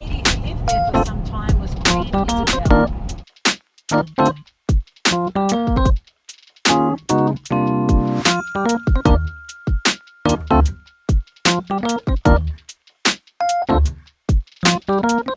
lived there for some time was Queen Isabel.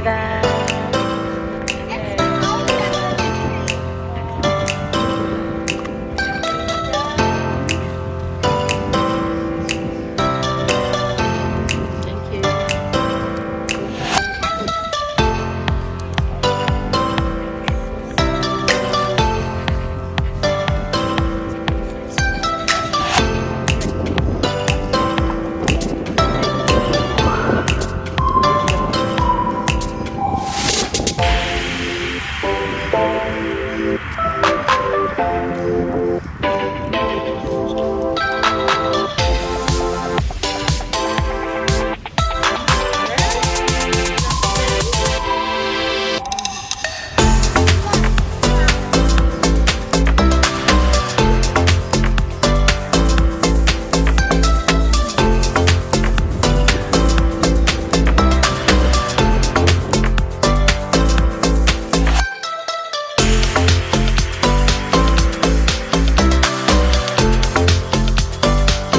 감사합니다.